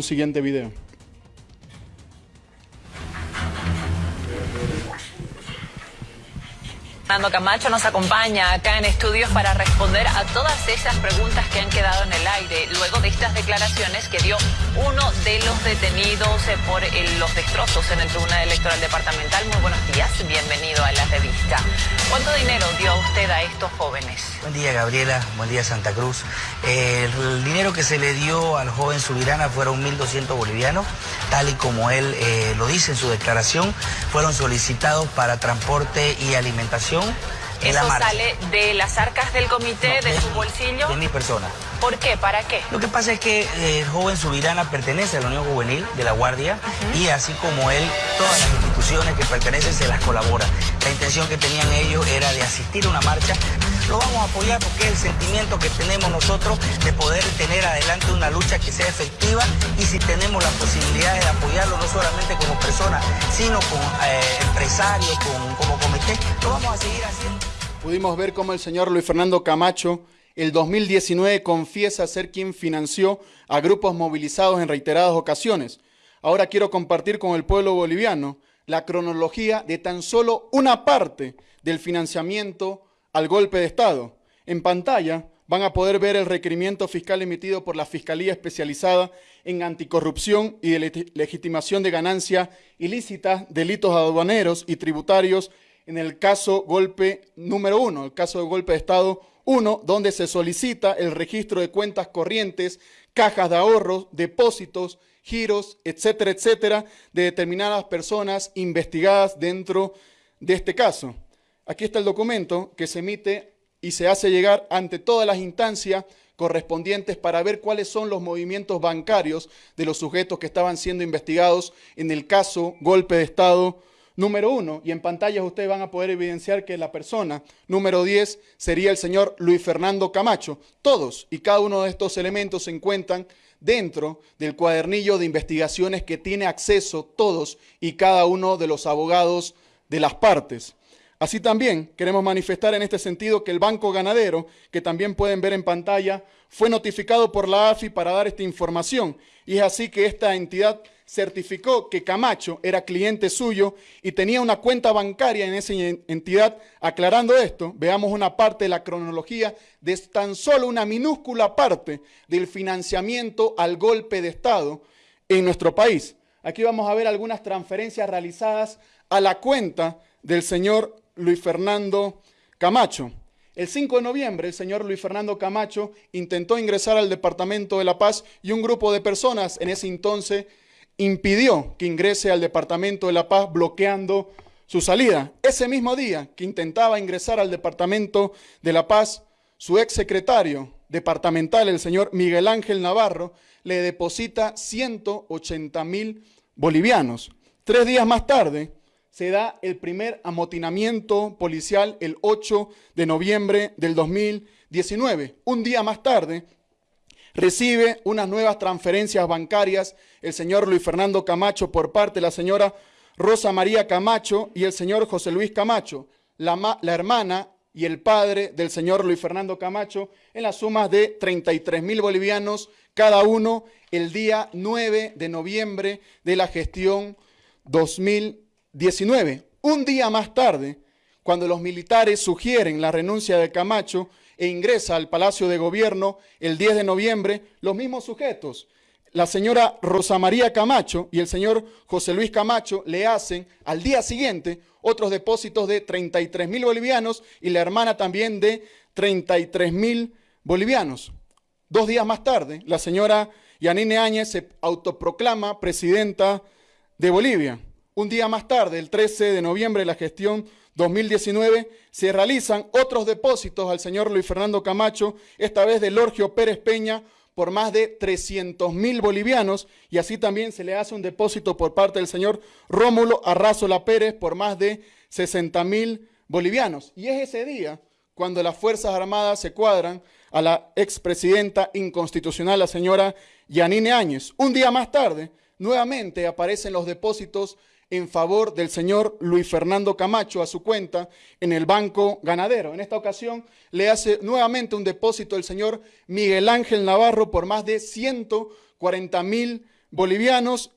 siguiente video. Fernando Camacho nos acompaña acá en estudios para responder a todas esas preguntas que han quedado en el aire luego de estas declaraciones que dio uno de los detenidos eh, por los destrozos en el Tribunal Electoral Departamental. Muy buenos días, bienvenido a la revista. ¿Cuánto dinero dio usted estos jóvenes? Buen día Gabriela, buen día Santa Cruz. el dinero que se le dio al joven Subirana fueron 1.200 bolivianos, tal y como él eh, lo dice en su declaración, fueron solicitados para transporte y alimentación ¿Eso sale de las arcas del comité, de, su bolsillo? De mi persona. ¿Por qué? ¿Para qué? Lo que pasa es que eh, el joven Subirana pertenece a la Unión Juvenil de la Guardia y así como él, todas las instituciones que pertenecen se las colabora. La intención que tenían ellos era de asistir a una marcha. Lo vamos a apoyar porque es el sentimiento que tenemos nosotros de poder tener adelante una lucha que sea efectiva y si tenemos la posibilidad de apoyarlo no solamente como persona, sino como eh, empresario, como comité, lo vamos a seguir haciendo. Pudimos ver cómo el señor Luis Fernando Camacho el 2019 confiesa ser quien financió a grupos movilizados en reiteradas ocasiones. Ahora quiero compartir con el pueblo boliviano la cronología de tan solo una parte del financiamiento al golpe de Estado. En pantalla van a poder ver el requerimiento fiscal emitido por la Fiscalía Especializada en Anticorrupción y Legitimación de Ganancia Ilícita, Delitos Aduaneros y Tributarios en el caso golpe número uno, el caso de golpe de Estado uno, donde se solicita el registro de cuentas corrientes, cajas de ahorros, depósitos, giros, etcétera, etcétera, de determinadas personas investigadas dentro de este caso. Aquí está el documento que se emite y se hace llegar ante todas las instancias correspondientes para ver cuáles son los movimientos bancarios de los sujetos que estaban siendo investigados en el caso golpe de Estado número uno, y en pantallas ustedes van a poder evidenciar que la persona número 10 sería el señor Luis Fernando Camacho. Todos y cada uno de estos elementos se encuentran dentro del cuadernillo de investigaciones que tiene acceso todos y cada uno de los abogados de las partes. Así también queremos manifestar en este sentido que el Banco Ganadero, que también pueden ver en pantalla, fue notificado por la AFI para dar esta información. Y es así que esta entidad certificó que Camacho era cliente suyo y tenía una cuenta bancaria en esa entidad. Aclarando esto, veamos una parte de la cronología de tan solo una minúscula parte del financiamiento al golpe de Estado en nuestro país. Aquí vamos a ver algunas transferencias realizadas a la cuenta del señor Luis Fernando Camacho. El 5 de noviembre, el señor Luis Fernando Camacho intentó ingresar al Departamento de La Paz y un grupo de personas en ese entonces impidió que ingrese al Departamento de La Paz bloqueando su salida. Ese mismo día que intentaba ingresar al Departamento de La Paz, su ex secretario departamental, el señor Miguel Ángel Navarro, le deposita 180 mil bolivianos. Tres días más tarde, se da el primer amotinamiento policial el 8 de noviembre del 2019. Un día más tarde, recibe unas nuevas transferencias bancarias el señor Luis Fernando Camacho por parte de la señora Rosa María Camacho y el señor José Luis Camacho, la, hermana y el padre del señor Luis Fernando Camacho, en las sumas de 33 mil bolivianos cada uno el día 9 de noviembre de la gestión 2019. 19. Un día más tarde, cuando los militares sugieren la renuncia de Camacho e ingresa al Palacio de Gobierno el 10 de noviembre, los mismos sujetos, la señora Rosa María Camacho y el señor José Luis Camacho le hacen al día siguiente otros depósitos de 33 mil bolivianos y la hermana también de 33 mil bolivianos. Dos días más tarde, la señora Yanine Áñez se autoproclama presidenta de Bolivia. Un día más tarde, el 13 de noviembre la gestión 2019, se realizan otros depósitos al señor Luis Fernando Camacho, esta vez de Lorgio Pérez Peña, por más de 300 mil bolivianos, y así también se le hace un depósito por parte del señor Rómulo Arrazola Pérez por más de 60 mil bolivianos. Y es ese día cuando las Fuerzas Armadas se cuadran a la expresidenta inconstitucional, la señora Yanine Áñez. Un día más tarde, nuevamente aparecen los depósitos en favor del señor Luis Fernando Camacho a su cuenta en el Banco Ganadero. En esta ocasión le hace nuevamente un depósito el señor Miguel Ángel Navarro por más de 140 mil bolivianos.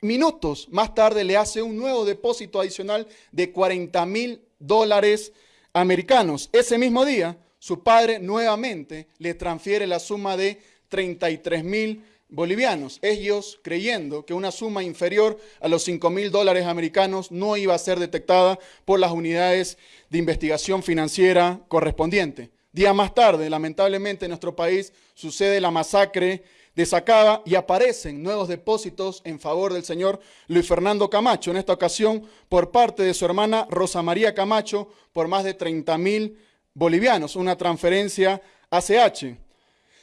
Minutos más tarde le hace un nuevo depósito adicional de 40 mil dólares americanos. Ese mismo día, su padre nuevamente le transfiere la suma de 33 mil bolivianos, ellos creyendo que una suma inferior a los 5 mil dólares americanos no iba a ser detectada por las unidades de investigación financiera correspondiente. Día más tarde, lamentablemente en nuestro país sucede la masacre de Sacaba y aparecen nuevos depósitos en favor del señor Luis Fernando Camacho, en esta ocasión por parte de su hermana Rosa María Camacho por más de 30 mil bolivianos, una transferencia ACH.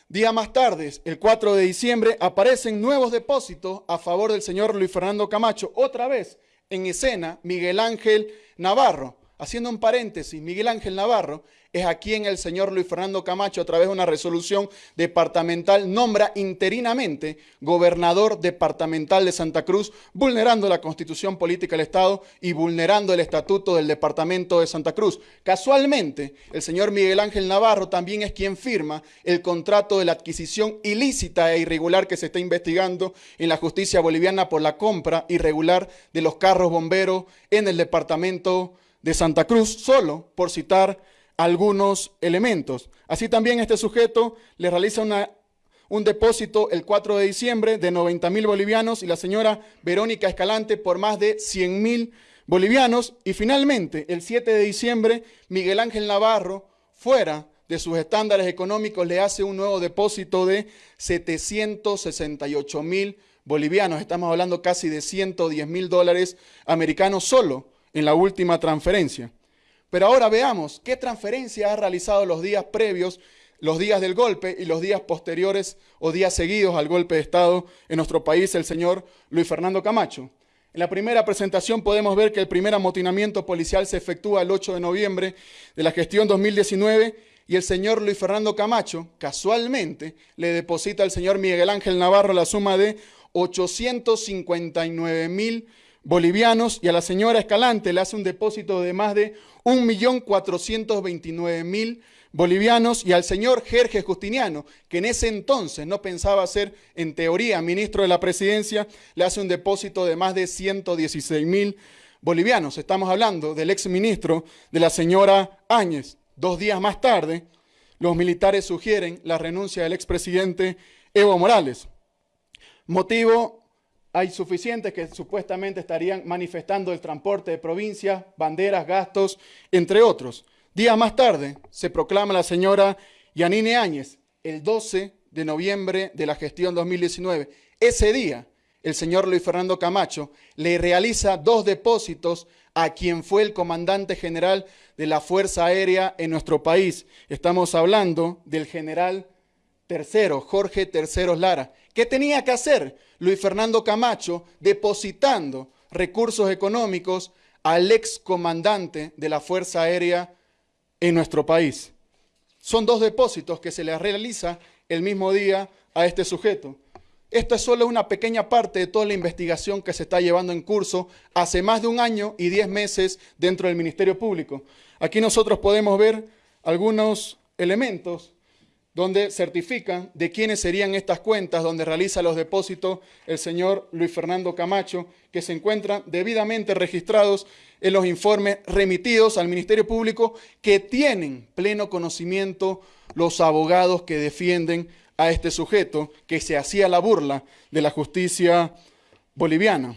Día más tarde, el 4 de diciembre, aparecen nuevos depósitos a favor del señor Luis Fernando Camacho. Otra vez en escena, Miguel Ángel Navarro. Haciendo un paréntesis, Miguel Ángel Navarro es a quien el señor Luis Fernando Camacho, a través de una resolución departamental, nombra interinamente gobernador departamental de Santa Cruz, vulnerando la constitución política del Estado y vulnerando el estatuto del departamento de Santa Cruz. Casualmente, el señor Miguel Ángel Navarro también es quien firma el contrato de la adquisición ilícita e irregular que se está investigando en la justicia boliviana por la compra irregular de los carros bomberos en el departamento de Santa Cruz, solo por citar algunos elementos. Así también este sujeto le realiza un depósito el 4 de diciembre de 90 mil bolivianos y la señora Verónica Escalante por más de 100 mil bolivianos. Y finalmente, el 7 de diciembre, Miguel Ángel Navarro, fuera de sus estándares económicos, le hace un nuevo depósito de 768 mil bolivianos. Estamos hablando casi de 110 mil dólares americanos solo en la última transferencia. Pero ahora veamos qué transferencia ha realizado los días previos, los días del golpe y los días posteriores o días seguidos al golpe de Estado en nuestro país el señor Luis Fernando Camacho. En la primera presentación podemos ver que el primer amotinamiento policial se efectúa el 8 de noviembre de la gestión 2019 y el señor Luis Fernando Camacho casualmente le deposita al señor Miguel Ángel Navarro la suma de 859 mil bolivianos y a la señora Escalante le hace un depósito de más de 1.429.000 bolivianos y al señor Jerge Justiniano, que en ese entonces no pensaba ser en teoría ministro de la presidencia, le hace un depósito de más de 116.000 bolivianos. Estamos hablando del ex ministro de la señora Áñez. Dos días más tarde, los militares sugieren la renuncia del expresidente Evo Morales. Motivo hay suficientes que supuestamente estarían manifestando el transporte de provincias, banderas, gastos, entre otros. Días más tarde se proclama la señora Yanine Áñez, el 12 de noviembre de la gestión 2019. Ese día, el señor Luis Fernando Camacho le realiza dos depósitos a quien fue el comandante general de la Fuerza Aérea en nuestro país. Estamos hablando del general tercero, Jorge Terceros Lara. ¿Qué tenía que hacer Luis Fernando Camacho depositando recursos económicos al ex comandante de la Fuerza Aérea en nuestro país? Son dos depósitos que se le realiza el mismo día a este sujeto. Esto es solo una pequeña parte de toda la investigación que se está llevando en curso hace más de un año y diez meses dentro del Ministerio Público. Aquí nosotros podemos ver algunos elementos donde certifican de quiénes serían estas cuentas donde realiza los depósitos el señor Luis Fernando Camacho, que se encuentran debidamente registrados en los informes remitidos al Ministerio Público, que tienen pleno conocimiento los abogados que defienden a este sujeto, que se hacía la burla de la justicia boliviana.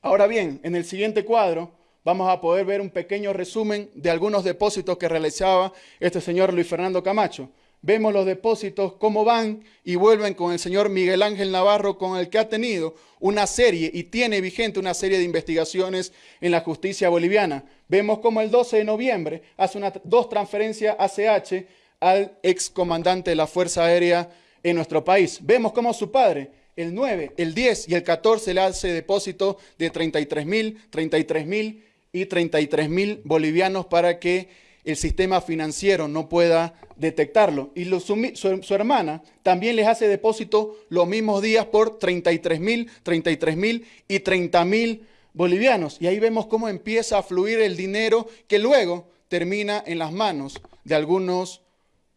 Ahora bien, en el siguiente cuadro vamos a poder ver un pequeño resumen de algunos depósitos que realizaba este señor Luis Fernando Camacho vemos los depósitos, cómo van y vuelven con el señor Miguel Ángel Navarro, con el que ha tenido una serie y tiene vigente una serie de investigaciones en la justicia boliviana. Vemos cómo el 12 de noviembre hace dos transferencias ACH al excomandante de la Fuerza Aérea en nuestro país. Vemos cómo su padre, el 9, el 10 y el 14 le hace depósito de 33 mil, 33 mil y 33 mil bolivianos para que el sistema financiero no pueda detectarlo. Y su, hermana también les hace depósito los mismos días por 33 mil, 33 mil y 30 mil bolivianos. Y ahí vemos cómo empieza a fluir el dinero que luego termina en las manos de algunos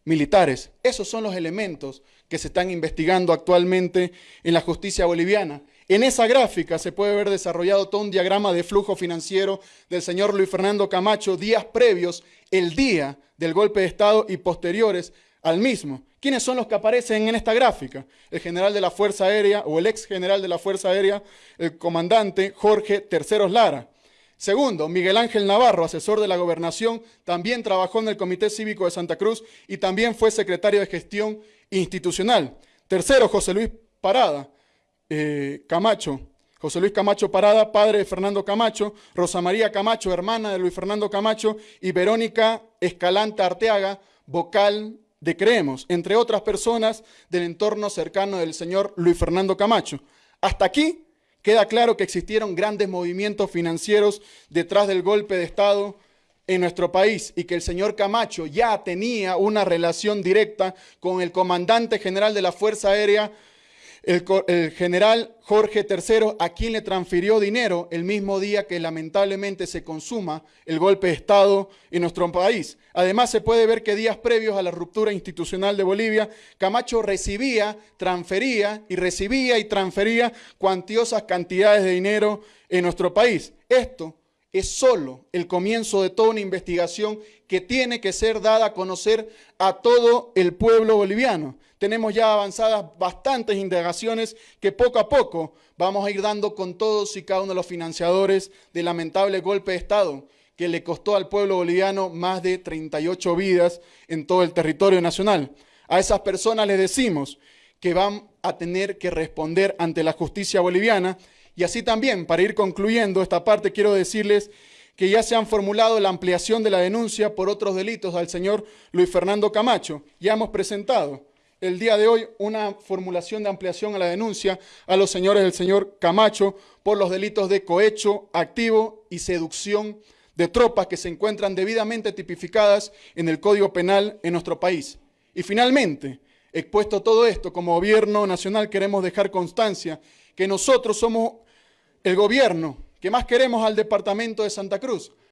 militares. Esos son los elementos que se están investigando actualmente en la justicia boliviana. En esa gráfica se puede ver desarrollado todo un diagrama de flujo financiero del señor Luis Fernando Camacho días previos, el día del golpe de Estado y posteriores al mismo. ¿Quiénes son los que aparecen en esta gráfica? El general de la Fuerza Aérea o el ex general de la Fuerza Aérea, el comandante Jorge Terceros Lara. Segundo, Miguel Ángel Navarro, asesor de la gobernación, también trabajó en el Comité Cívico de Santa Cruz y también fue secretario de gestión institucional. Tercero, José Luis Parada eh, Camacho. José Luis Camacho Parada, padre de Fernando Camacho, Rosa María Camacho, hermana de Luis Fernando Camacho, y Verónica Escalante Arteaga, vocal de Creemos, entre otras personas del entorno cercano del señor Luis Fernando Camacho. Hasta aquí queda claro que existieron grandes movimientos financieros detrás del golpe de Estado en nuestro país y que el señor Camacho ya tenía una relación directa con el comandante general de la Fuerza Aérea, el, general Jorge III, a quien le transfirió dinero el mismo día que lamentablemente se consuma el golpe de Estado en nuestro país. Además, se puede ver que días previos a la ruptura institucional de Bolivia, Camacho recibía, transfería y recibía y transfería cuantiosas cantidades de dinero en nuestro país. Esto es solo el comienzo de toda una investigación que tiene que ser dada a conocer a todo el pueblo boliviano. Tenemos ya avanzadas bastantes indagaciones que poco a poco vamos a ir dando con todos y cada uno de los financiadores del lamentable golpe de Estado que le costó al pueblo boliviano más de 38 vidas en todo el territorio nacional. A esas personas les decimos que van a tener que responder ante la justicia boliviana y así también, para ir concluyendo esta parte, quiero decirles que ya se han formulado la ampliación de la denuncia por otros delitos al señor Luis Fernando Camacho. Ya hemos presentado el día de hoy una formulación de ampliación a la denuncia a los señores del señor Camacho por los delitos de cohecho activo y seducción de tropas que se encuentran debidamente tipificadas en el Código Penal en nuestro país. Y finalmente, expuesto todo esto, como gobierno nacional queremos dejar constancia que nosotros somos el gobierno que más queremos al departamento de Santa Cruz,